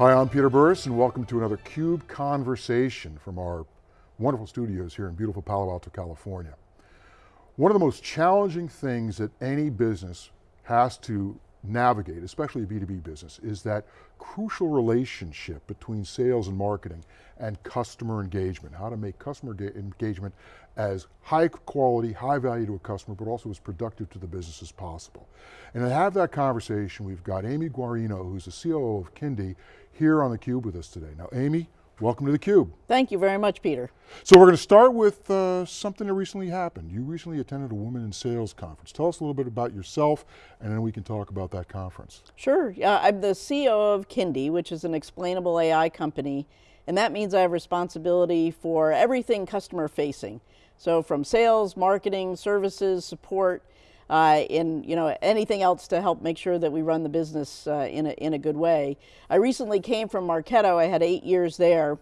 Hi, I'm Peter Burris and welcome to another CUBE Conversation from our wonderful studios here in beautiful Palo Alto, California. One of the most challenging things that any business has to navigate, especially a B2B business, is that crucial relationship between sales and marketing and customer engagement, how to make customer engagement as high quality, high value to a customer, but also as productive to the business as possible. And to have that conversation, we've got Amy Guarino, who's the COO of Kyndi, here on theCUBE with us today. Now Amy, welcome to theCUBE. Thank you very much, Peter. So we're going to start with uh, something that recently happened. You recently attended a Women in Sales conference. Tell us a little bit about yourself, and then we can talk about that conference. Sure, yeah, I'm the CEO of Kyndi, which is an explainable AI company, and that means I have responsibility for everything customer facing. So from sales, marketing, services, support, uh, in you know anything else to help make sure that we run the business uh, in, a, in a good way. I recently came from Marketo, I had eight years there,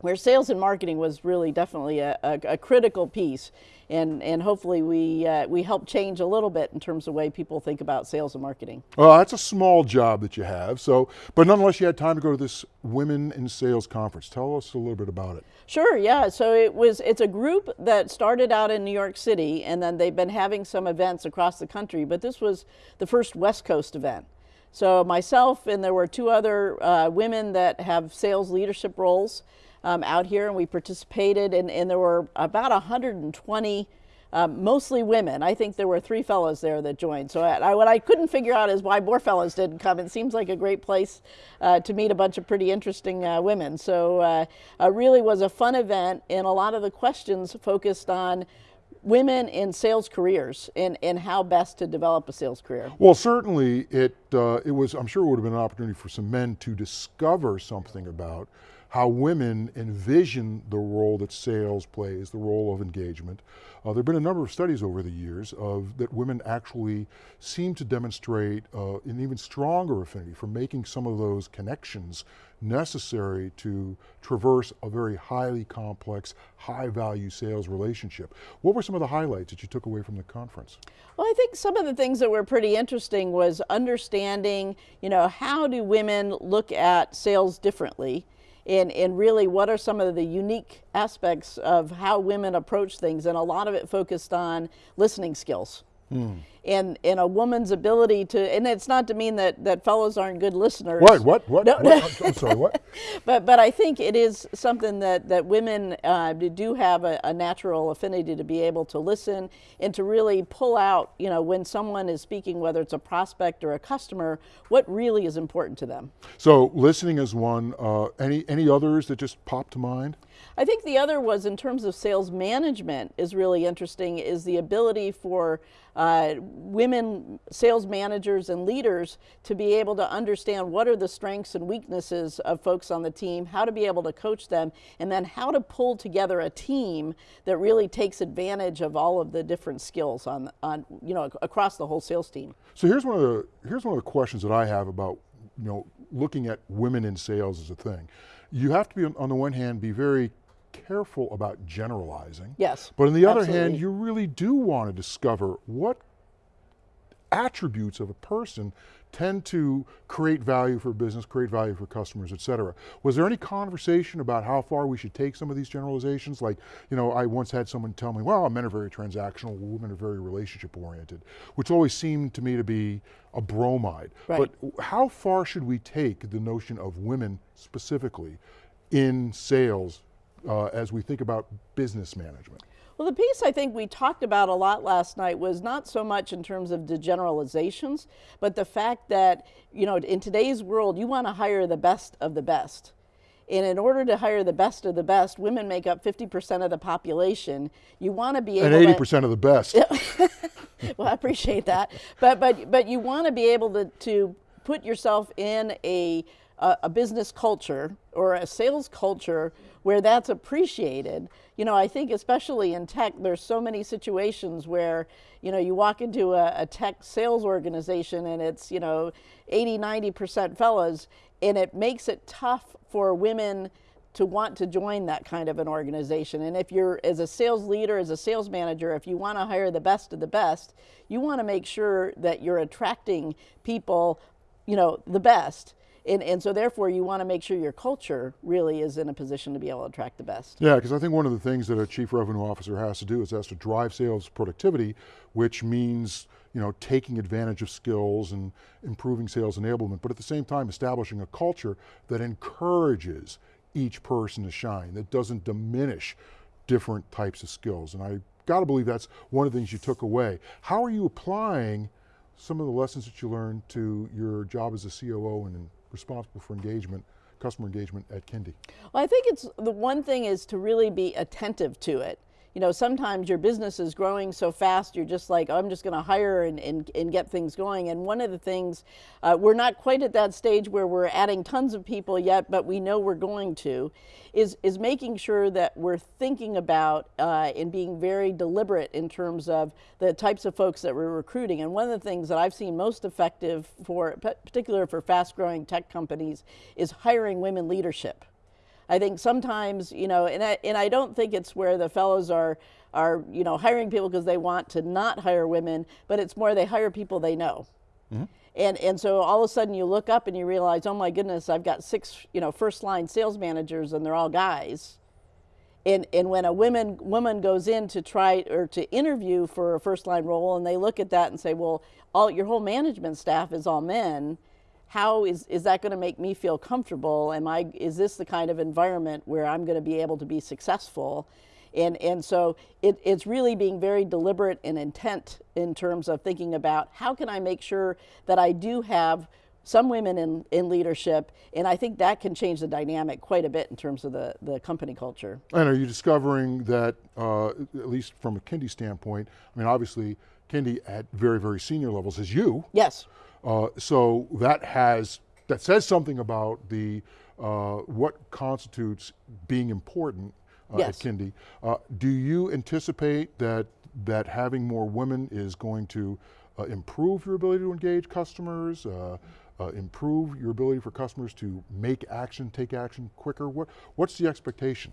where sales and marketing was really definitely a, a, a critical piece. And, and hopefully we, uh, we help change a little bit in terms of the way people think about sales and marketing. Well, that's a small job that you have, so, but nonetheless you had time to go to this Women in Sales conference. Tell us a little bit about it. Sure, yeah, so it was, it's a group that started out in New York City and then they've been having some events across the country, but this was the first West Coast event. So myself and there were two other uh, women that have sales leadership roles um, out here and we participated and, and there were about 120 um, mostly women. I think there were three fellows there that joined. So I, what I couldn't figure out is why more fellows didn't come. It seems like a great place uh, to meet a bunch of pretty interesting uh, women. So uh, uh really was a fun event and a lot of the questions focused on women in sales careers and, and how best to develop a sales career? Well, certainly it, uh, it was, I'm sure it would have been an opportunity for some men to discover something about how women envision the role that sales plays, the role of engagement. Uh, there have been a number of studies over the years of that women actually seem to demonstrate uh, an even stronger affinity for making some of those connections necessary to traverse a very highly complex, high value sales relationship. What were some of the highlights that you took away from the conference? Well, I think some of the things that were pretty interesting was understanding, you know, how do women look at sales differently? And, and really what are some of the unique aspects of how women approach things and a lot of it focused on listening skills. Mm. And, and a woman's ability to, and it's not to mean that, that fellows aren't good listeners. What, what, what, no, what? I'm sorry, what? but, but I think it is something that, that women uh, do have a, a, natural affinity to be able to listen and to really pull out, you know, when someone is speaking, whether it's a prospect or a customer, what really is important to them. So listening is one, uh, any, any others that just pop to mind? I think the other was in terms of sales management is really interesting is the ability for uh, women sales managers and leaders to be able to understand what are the strengths and weaknesses of folks on the team, how to be able to coach them, and then how to pull together a team that really takes advantage of all of the different skills on, on you know, across the whole sales team. So here's one of the, here's one of the questions that I have about you know, looking at women in sales as a thing. You have to be, on the one hand, be very careful about generalizing. Yes, But on the other absolutely. hand, you really do want to discover what attributes of a person tend to create value for business, create value for customers, et cetera. Was there any conversation about how far we should take some of these generalizations? Like, you know, I once had someone tell me, well, men are very transactional, women are very relationship oriented, which always seemed to me to be a bromide. Right. But how far should we take the notion of women specifically in sales uh, as we think about business management? Well, the piece I think we talked about a lot last night was not so much in terms of the generalizations, but the fact that, you know, in today's world, you want to hire the best of the best. And in order to hire the best of the best, women make up 50% of the population. You want to be able And 80% of the best. well, I appreciate that. But, but, but you want to be able to, to put yourself in a a, a business culture or a sales culture where that's appreciated. You know, I think especially in tech, there's so many situations where, you know, you walk into a, a tech sales organization and it's, you know, 80, 90% fellas, and it makes it tough for women to want to join that kind of an organization. And if you're, as a sales leader, as a sales manager, if you want to hire the best of the best, you want to make sure that you're attracting people, you know, the best And, and so therefore you want to make sure your culture really is in a position to be able to attract the best. Yeah, because I think one of the things that a chief revenue officer has to do is has to drive sales productivity, which means you know, taking advantage of skills and improving sales enablement, but at the same time establishing a culture that encourages each person to shine, that doesn't diminish different types of skills. And I got to believe that's one of the things you took away. How are you applying some of the lessons that you learned to your job as a COO and responsible for engagement, customer engagement at Kyndi? Well, I think it's the one thing is to really be attentive to it you know, sometimes your business is growing so fast, you're just like, I'm just going to hire and, and, and, get things going. And one of the things, uh, we're not quite at that stage where we're adding tons of people yet, but we know we're going to, is, is making sure that we're thinking about uh, and being very deliberate in terms of the types of folks that we're recruiting. And one of the things that I've seen most effective for, particularly for fast growing tech companies, is hiring women leadership. I think sometimes, you know, and I, and I don't think it's where the fellows are, are you know, hiring people because they want to not hire women, but it's more they hire people they know. Mm -hmm. And, and so all of a sudden you look up and you realize, oh my goodness, I've got six, you know, first line sales managers and they're all guys. And, and when a woman, woman goes in to try or to interview for a first line role and they look at that and say, well, all your whole management staff is all men, how is, is that going to make me feel comfortable? Am I, is this the kind of environment where I'm going to be able to be successful? And, and so it, it's really being very deliberate and intent in terms of thinking about how can I make sure that I do have some women in, in leadership, and I think that can change the dynamic quite a bit in terms of the, the company culture. And are you discovering that, uh, at least from a Kyndi standpoint, I mean obviously Kyndi at very, very senior levels is you. Yes. Uh, so that has, that says something about the, uh, what constitutes being important uh, yes. at Kyndi. Uh, do you anticipate that, that having more women is going to uh, improve your ability to engage customers, improve your ability for customers to make action, take action quicker? What, what's the expectation?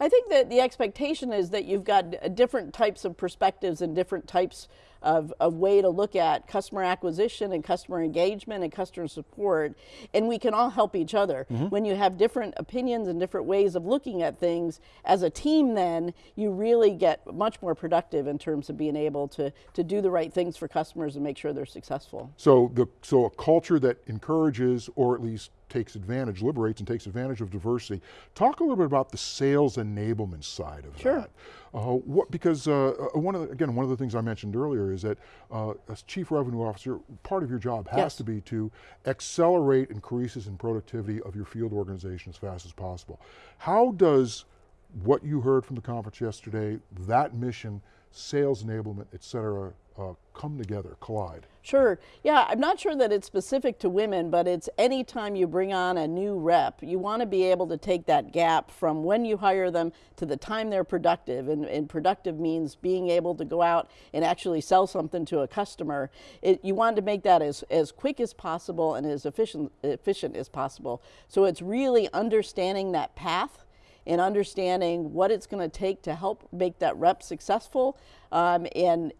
I think that the expectation is that you've got different types of perspectives and different types of, a way to look at customer acquisition and customer engagement and customer support, and we can all help each other. Mm -hmm. When you have different opinions and different ways of looking at things, as a team then, you really get much more productive in terms of being able to, to do the right things for customers and make sure they're successful. So, the, so a culture that encourages, or at least takes advantage, liberates and takes advantage of diversity. Talk a little bit about the sales enablement side of sure. that. Uh, what, because uh, uh, one of the, again, one of the things I mentioned earlier is that uh, as chief revenue officer, part of your job has yes. to be to accelerate increases in productivity of your field organization as fast as possible. How does what you heard from the conference yesterday, that mission, sales enablement, et cetera, uh, come together, collide? Sure, yeah, I'm not sure that it's specific to women, but it's anytime you bring on a new rep, you want to be able to take that gap from when you hire them to the time they're productive, and, and productive means being able to go out and actually sell something to a customer. It, you want to make that as, as quick as possible and as efficient, efficient as possible. So it's really understanding that path and understanding what it's going to take to help make that rep successful um, and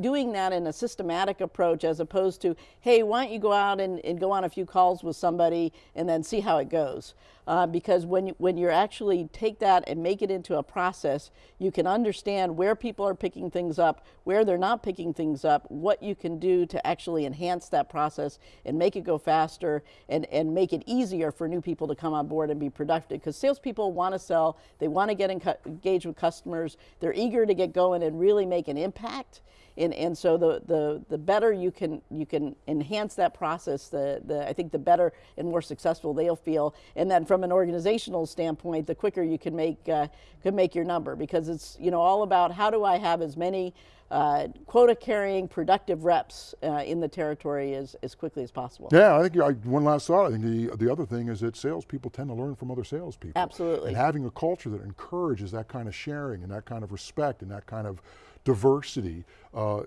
doing that in a systematic approach as opposed to, hey, why don't you go out and, and go on a few calls with somebody and then see how it goes. Uh, because when you, when you actually take that and make it into a process, you can understand where people are picking things up, where they're not picking things up, what you can do to actually enhance that process and make it go faster and, and make it easier for new people to come on board and be productive. Because salespeople want to sell, they want to get engaged with customers, they're eager to get going and really make an impact. And, and so the, the, the better you can, you can enhance that process, the, the, I think the better and more successful they'll feel. And then from an organizational standpoint, the quicker you can make, uh, can make your number because it's you know, all about how do I have as many uh, quota carrying productive reps uh, in the territory as, as quickly as possible. Yeah, I think I, one last thought, I think the, the other thing is that salespeople tend to learn from other salespeople. Absolutely. And having a culture that encourages that kind of sharing and that kind of respect and that kind of diversity uh,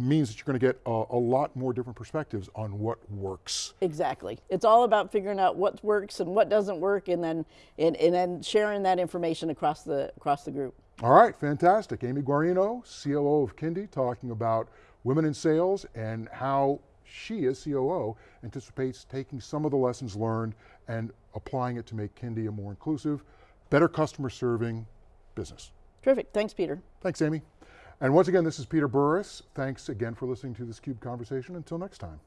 means that you're going to get a, a, lot more different perspectives on what works. Exactly. It's all about figuring out what works and what doesn't work and then, and, and then sharing that information across the, across the group. All right, fantastic. Amy Guarino, COO of Kyndi, talking about women in sales and how she, as COO, anticipates taking some of the lessons learned and applying it to make Kyndi a more inclusive, better customer serving business. Terrific. Thanks, Peter. Thanks, Amy. And once again, this is Peter Burris. Thanks again for listening to this CUBE conversation. Until next time.